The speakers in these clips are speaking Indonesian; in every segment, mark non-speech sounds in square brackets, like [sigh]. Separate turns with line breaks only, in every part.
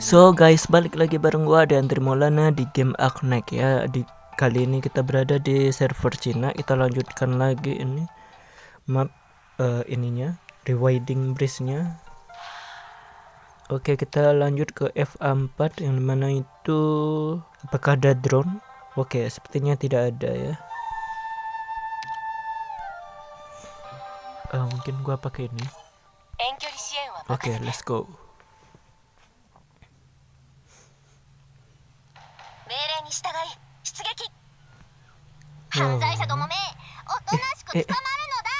So guys, balik lagi bareng gua dan Trimolana di game Arknek ya. Di kali ini kita berada di server Cina. Kita lanjutkan lagi ini map uh, ininya, rewinding bridge-nya. Oke, kita lanjut ke FA4 yang mana itu apakah ada drone? Oke, sepertinya tidak ada ya. Uh, mungkin gua pakai ini.
Oke, okay, let's
go. 犯罪者ども
めおとなしく捕まるのだ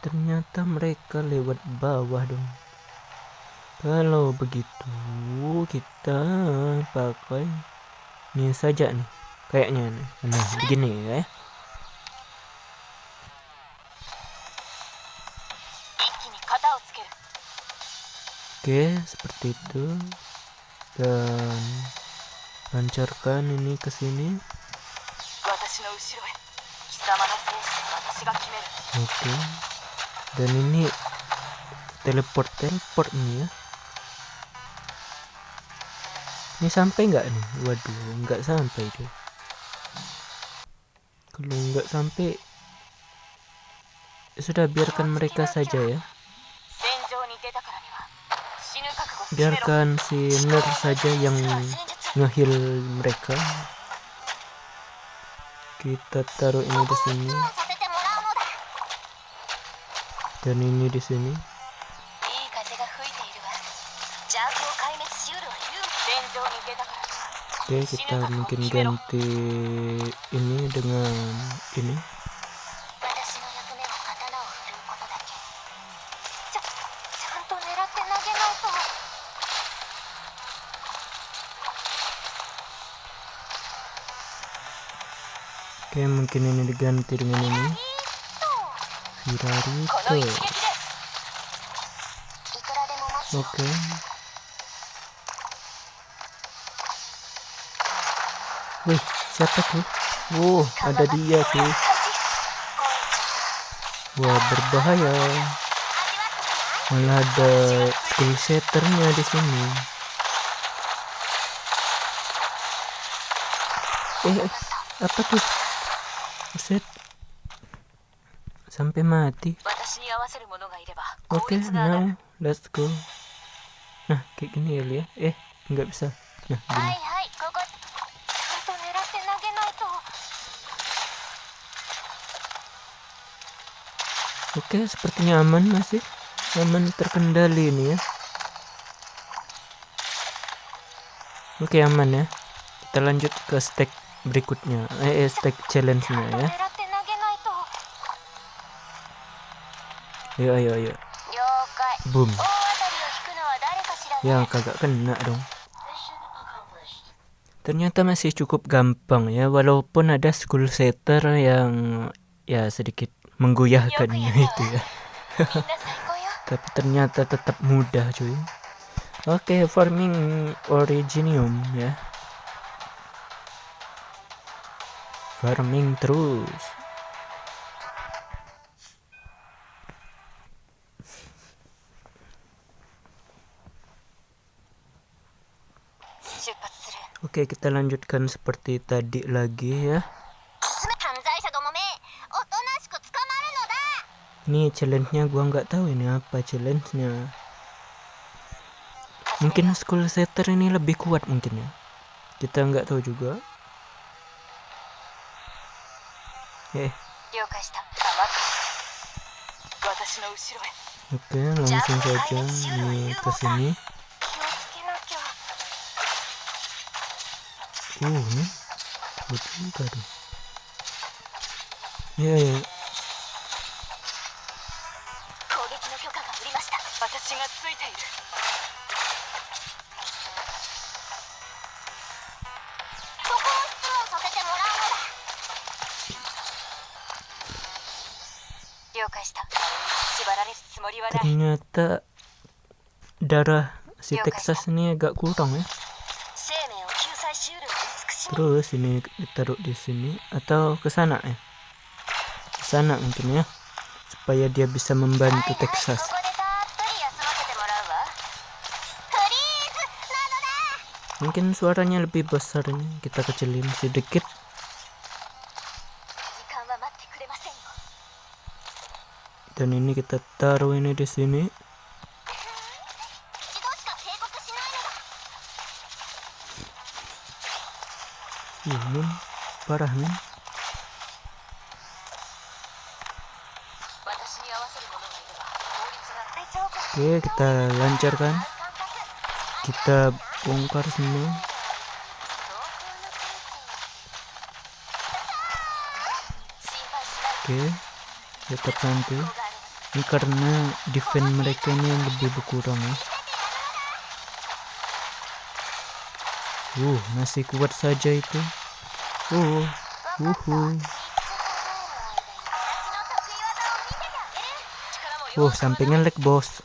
Ternyata mereka lewat bawah dong. Kalau begitu kita pakai ini saja nih. Kayaknya nih. Nah, begini ya. Oke, seperti itu. Dan lancarkan ini ke sini. Oke. Dan ini teleport teleport nih ya. Ini sampai nggak nih? Waduh, nggak sampai tuh. Kalau nggak sampai, sudah biarkan mereka saja ya.
Biarkan
si Ner saja yang ngehil mereka. Kita taruh ini di sini. Dan ini di sini. Oke kita mungkin ganti ini dengan ini Oke mungkin ini diganti dengan ini Hirarito
oke.
Wih, siapa tuh? Wow, ada dia tuh. Wah, berbahaya.
Malah ada skill
setternya di sini. Eh apa tuh? Set. Sampai mati.
Oke okay, now
let's go. Nah kayak gini ya Lia. Eh nggak bisa. Nah gini. Oke okay, sepertinya aman masih. Aman terkendali ini ya. Oke okay, aman ya. Kita lanjut ke stack berikutnya eh, eh stack challenge nya ya Ayo ayo ayo. Boom.
Ya
kagak kena dong. Ternyata masih cukup gampang ya walaupun ada school setter yang ya sedikit menggoyahkan itu ya.
[laughs]
Tapi ternyata tetap mudah cuy. Oke, okay, farming originium ya. Farming terus. Oke, kita lanjutkan seperti tadi lagi ya. Ini challenge-nya gua nggak tahu ini apa challenge-nya.
Mungkin
school setter ini lebih kuat mungkin ya. Kita nggak tahu juga. へ
了解した。私の後ろへ。
待ってマム先生ちゃん。に私におおね。こっちいやいや。攻
撃の許可がりました。私がついている。
Ternyata darah si Texas ini agak kurang ya terus ini ditaruh di sini atau ke sana ya ke sana mungkin ya supaya dia bisa membantu Texas mungkin suaranya lebih besar ini kita kecilin sedikit dan ini kita taruh ini di sini. Ini parah nih.
Oke kita lancarkan. Kita
bongkar semua. Oke tetap nanti ini karena defense mereka ini yang lebih berkurang ya Uh, masih kuat saja itu. Uh,
uh, uh. sampingnya
leg bos.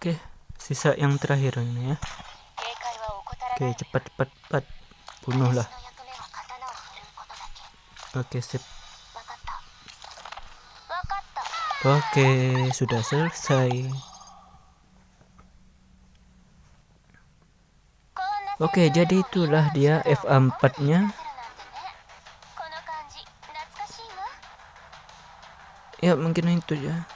Oke, sisa yang terakhir ini ya.
Oke, cepat
cepat cepat bunuhlah. Oke, sip. Oke, sudah selesai.
Oke, jadi itulah dia FA4-nya.
Ya, mungkin itu ya.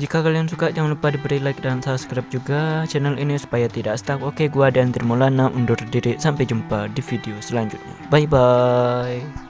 Jika kalian suka jangan lupa diberi like dan subscribe juga channel ini supaya tidak stuck. Oke, gua dan Tirmolana undur diri. Sampai jumpa di video selanjutnya. Bye bye.